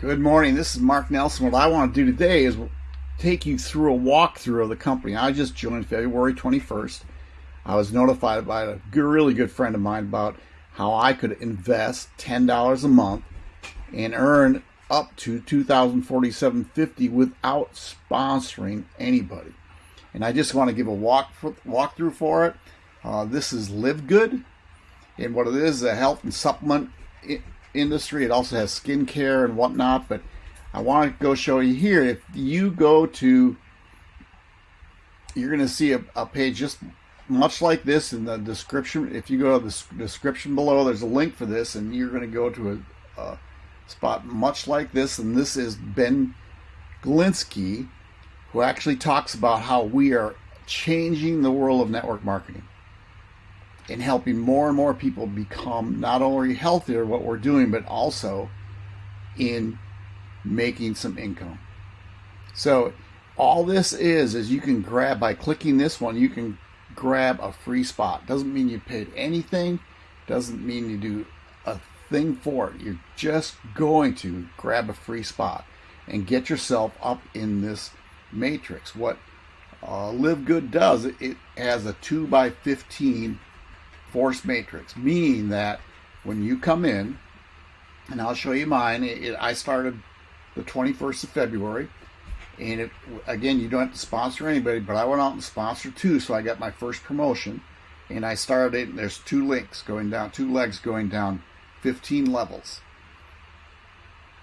Good morning. This is Mark Nelson. What I want to do today is take you through a walkthrough of the company. I just joined February 21st. I was notified by a really good friend of mine about how I could invest $10 a month and earn up to 2047.50 without sponsoring anybody. And I just want to give a walk walkthrough for it. Uh, this is Live Good, and what it is, is a health and supplement industry. It also has skincare and whatnot, but I want to go show you here. If you go to, you're going to see a, a page just much like this in the description. If you go to the description below, there's a link for this, and you're going to go to a, a spot much like this. And this is Ben Glinsky, who actually talks about how we are changing the world of network marketing in helping more and more people become not only healthier what we're doing but also in making some income. So all this is is you can grab by clicking this one you can grab a free spot. Doesn't mean you paid anything. Doesn't mean you do a thing for it. You're just going to grab a free spot and get yourself up in this matrix. What uh, live good does it has a 2 by 15 force matrix, meaning that when you come in, and I'll show you mine, it, it, I started the 21st of February, and it, again, you don't have to sponsor anybody, but I went out and sponsored two, so I got my first promotion, and I started it, and there's two links going down, two legs going down 15 levels,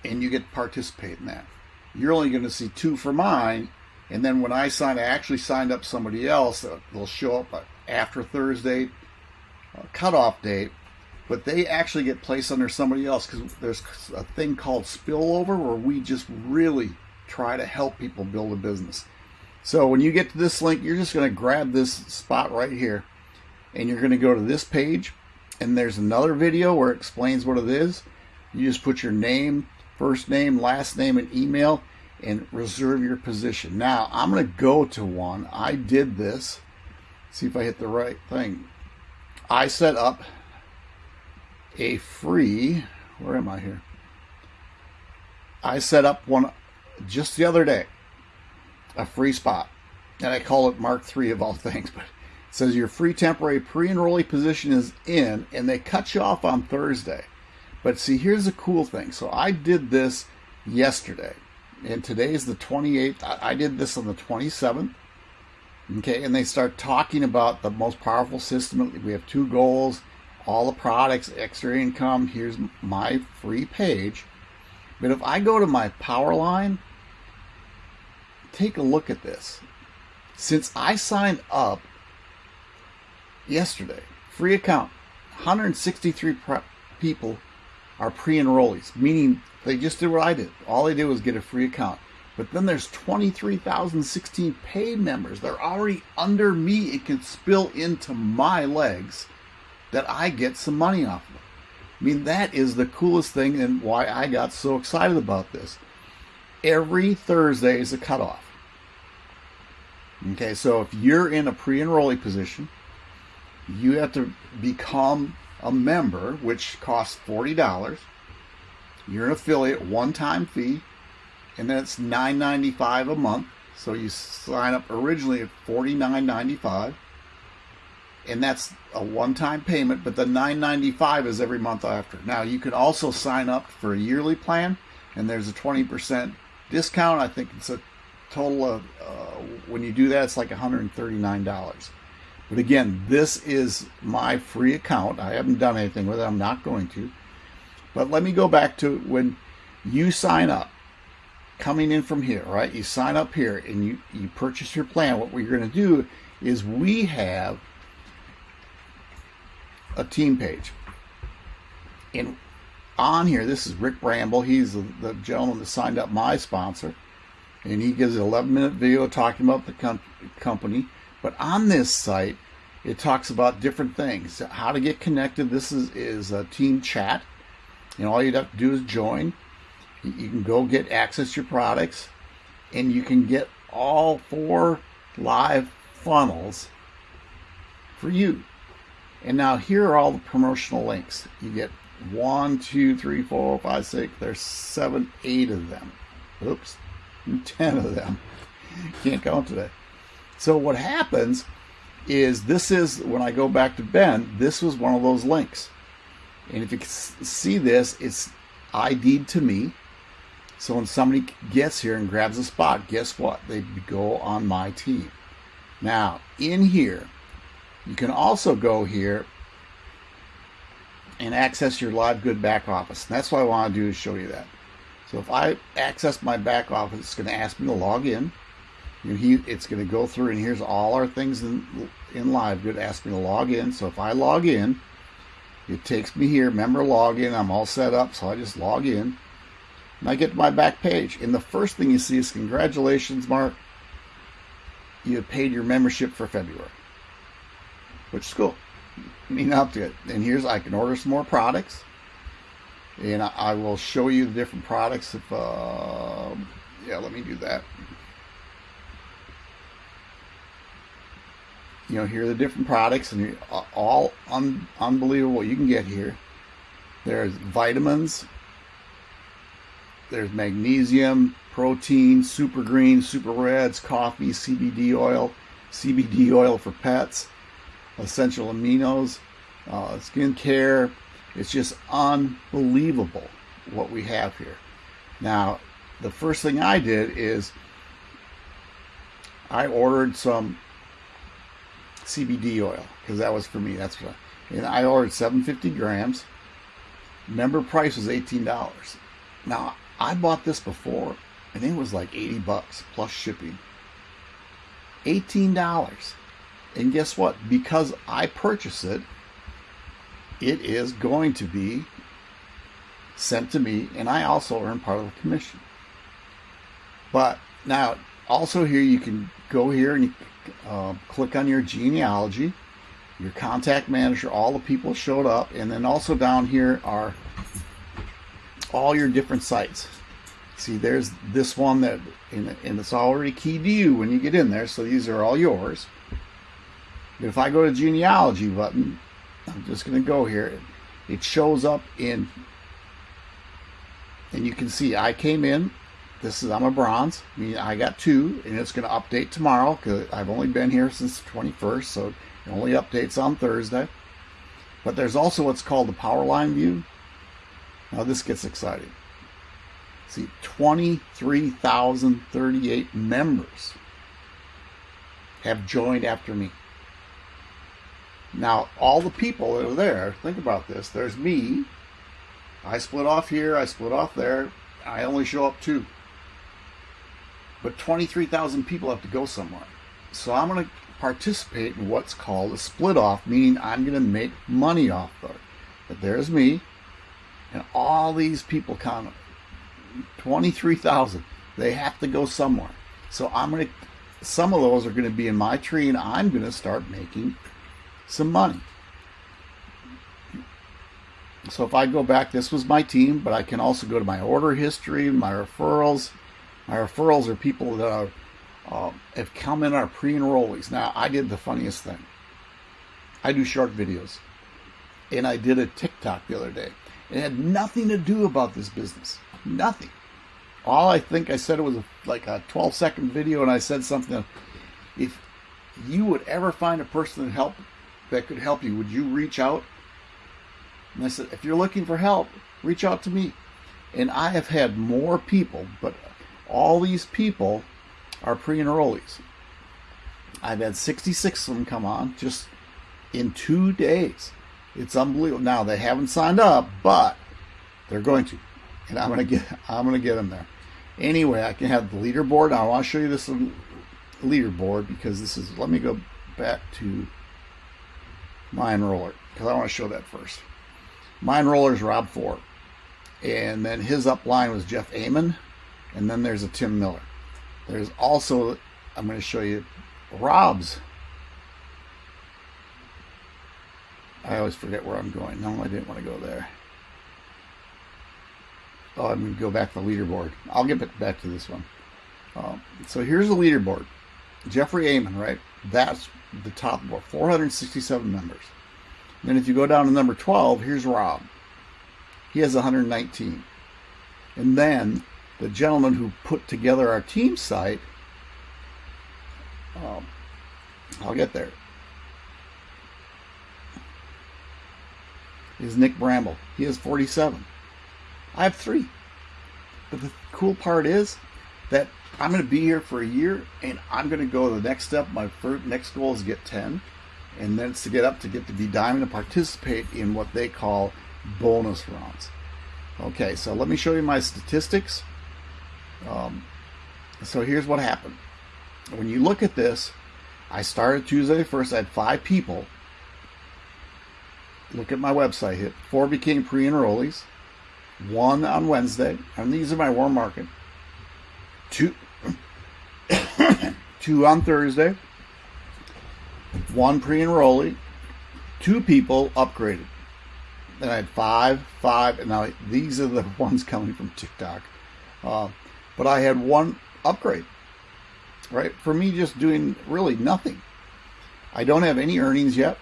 and you get to participate in that. You're only going to see two for mine, and then when I sign, I actually signed up somebody else. They'll show up uh, after Thursday, cutoff date, but they actually get placed under somebody else because there's a thing called spillover where we just really try to help people build a business. So when you get to this link, you're just going to grab this spot right here and you're going to go to this page and there's another video where it explains what it is. You just put your name, first name, last name, and email and reserve your position. Now I'm going to go to one. I did this. See if I hit the right thing. I set up a free, where am I here? I set up one just the other day, a free spot. And I call it Mark 3 of all things, but it says your free temporary pre-enrollee position is in, and they cut you off on Thursday. But see, here's the cool thing. So I did this yesterday, and today's the 28th. I did this on the 27th. Okay, and they start talking about the most powerful system. We have two goals, all the products, extra income. Here's my free page. But if I go to my power line, take a look at this. Since I signed up yesterday, free account, 163 people are pre-enrollees, meaning they just did what I did. All they did was get a free account. But then there's 23,016 paid members. They're already under me. It can spill into my legs that I get some money off of. I mean, that is the coolest thing and why I got so excited about this. Every Thursday is a cutoff. Okay, so if you're in a pre-enrollee position, you have to become a member, which costs $40. You're an affiliate, one-time fee and then it's $9.95 a month. So you sign up originally at $49.95 and that's a one-time payment, but the $9.95 is every month after. Now you can also sign up for a yearly plan and there's a 20% discount. I think it's a total of, uh, when you do that, it's like $139. But again, this is my free account. I haven't done anything with it. I'm not going to. But let me go back to when you sign up coming in from here, right? You sign up here and you, you purchase your plan. What we're going to do is we have a team page. And on here, this is Rick Bramble. He's the, the gentleman that signed up my sponsor. And he gives an 11 minute video talking about the com company. But on this site, it talks about different things. How to get connected. This is, is a team chat. And all you'd have to do is join you can go get access to your products and you can get all four live funnels for you. And now here are all the promotional links. You get one, two, three, four, five, six. There's seven, eight of them. Oops, ten of them. Can't count today. So what happens is this is when I go back to Ben. This was one of those links, and if you see this, it's ID'd to me. So when somebody gets here and grabs a spot, guess what? They go on my team. Now in here, you can also go here and access your live good back office. And that's what I want to do is show you that. So if I access my back office, it's going to ask me to log in. It's going to go through and here's all our things in, in live good. Ask me to log in. So if I log in, it takes me here, member login. I'm all set up, so I just log in. And I get to my back page. And the first thing you see is congratulations, Mark. You have paid your membership for February. Which is cool. I mean, up to it. And here's I can order some more products. And I, will show you the different products if uh, yeah, let me do that. you know, here are the different products, and all un unbelievable you can get here. There's vitamins, there's magnesium, protein, super green, super reds, coffee, CBD oil, CBD oil for pets, essential aminos, uh, skin care. It's just unbelievable what we have here. Now, the first thing I did is I ordered some CBD oil because that was for me. That's what. I, and I ordered 750 grams. Member price was $18. Now I bought this before, and it was like 80 bucks plus shipping. $18. And guess what? Because I purchase it, it is going to be sent to me, and I also earn part of the commission. But now, also here you can go here and you uh, click on your genealogy, your contact manager, all the people showed up, and then also down here are all your different sites. See, there's this one that, and, it's already keyed to you when you get in there, so these are all yours. But if I go to genealogy button, I'm just going to go here. It shows up in, and you can see I came in this is I'm a bronze. I mean, I got two, and it's going to update tomorrow because I've only been here since the 21st, so it only updates on Thursday. But there's also what's called the power line view. Now this gets exciting. See, 23,038 members have joined after me. Now, all the people that are there, think about this. There's me. I split off here. I split off there. I only show up two. But 23,000 people have to go somewhere. So I'm going to participate in what's called a split off, meaning I'm going to make money off of it. But there's me, and all these people count 23,000. They have to go somewhere. So I'm going to, some of those are going to be in my tree, and I'm going to start making some money. So if I go back, this was my team, but I can also go to my order history, my referrals, my referrals are people that are, uh, have come in our pre-enrollees. Now, I did the funniest thing. I do short videos. And I did a TikTok the other day. It had nothing to do about this business. Nothing. All I think I said it was a, like a 12 second video and I said something. If you would ever find a person that help that could help you, would you reach out? And I said, if you're looking for help, reach out to me. And I have had more people, but all these people are pre-enrollees. I've had 66 of them come on just in two days. It's unbelievable. Now they haven't signed up, but they're going to, and I'm gonna get I'm gonna get them there. Anyway, I can have the leaderboard. I want to show you this leaderboard because this is. Let me go back to my enroller because I want to show that first. My enroller is Rob Ford, and then his upline was Jeff Amon and then there's a Tim Miller. There's also, I'm going to show you Rob's. I always forget where I'm going. No, I didn't want to go there. Oh, I'm going to go back to the leaderboard. I'll get back to this one. Um, so here's the leaderboard. Jeffrey Amon, right? That's the top board. 467 members. Then if you go down to number 12, here's Rob. he has 119. And then the gentleman who put together our team site, um, I'll get there, is Nick Bramble. He is 47. I have three. But the cool part is that I'm going to be here for a year and I'm going to go to the next step. My first, next goal is get 10 and then it's to get up to get to be diamond and participate in what they call bonus rounds. Okay, so let me show you my statistics. Um, so here's what happened. When you look at this, I started Tuesday first. I had five people. Look at my website. Hit four became pre-enrollees. One on Wednesday, and these are my warm market. Two, two on Thursday. One pre-enrollee. Two people upgraded. Then I had five, five, and now these are the ones coming from TikTok. Uh, but I had one upgrade, right? For me, just doing really nothing. I don't have any earnings yet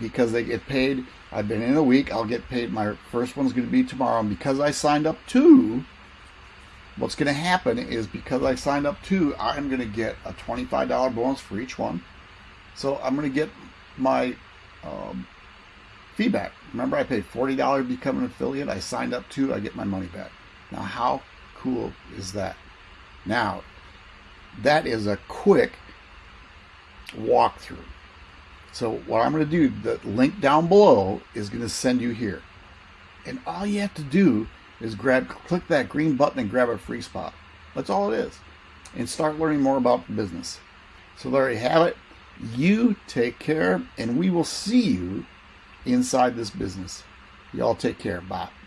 because they get paid. I've been in a week. I'll get paid. My first one's going to be tomorrow. And because I signed up two, what's going to happen is because I signed up two, I'm going to get a $25 bonus for each one. So I'm going to get my um, feedback. Remember, I paid $40 to become an affiliate. I signed up two, I get my money back. Now, how cool is that? Now, that is a quick walkthrough. So what I'm going to do, the link down below is going to send you here. And all you have to do is grab, click that green button and grab a free spot. That's all it is. And start learning more about the business. So there you have it. You take care and we will see you inside this business. Y'all take care. Bye.